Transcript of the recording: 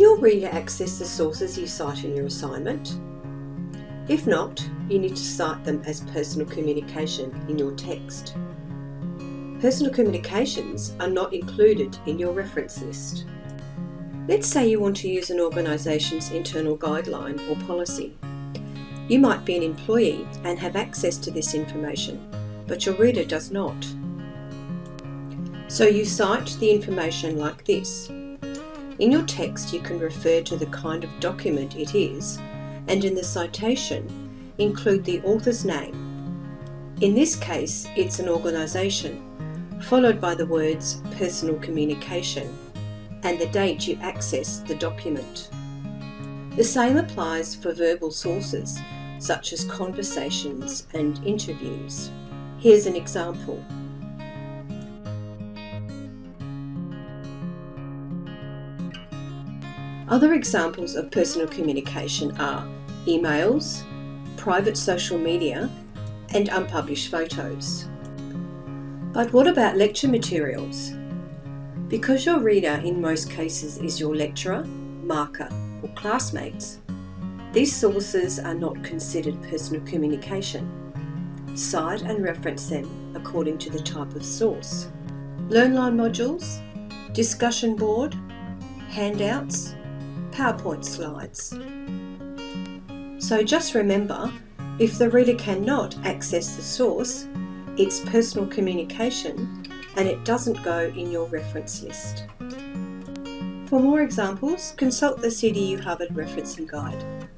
your reader access the sources you cite in your assignment? If not, you need to cite them as personal communication in your text. Personal communications are not included in your reference list. Let's say you want to use an organisation's internal guideline or policy. You might be an employee and have access to this information, but your reader does not. So you cite the information like this. In your text you can refer to the kind of document it is and in the citation include the author's name. In this case it's an organisation, followed by the words personal communication and the date you access the document. The same applies for verbal sources such as conversations and interviews. Here's an example. Other examples of personal communication are emails, private social media, and unpublished photos. But what about lecture materials? Because your reader in most cases is your lecturer, marker, or classmates, these sources are not considered personal communication. Cite and reference them according to the type of source. LearnLine modules, discussion board, handouts, PowerPoint slides. So just remember, if the reader cannot access the source, it's personal communication and it doesn't go in your reference list. For more examples, consult the CDU Harvard Referencing Guide.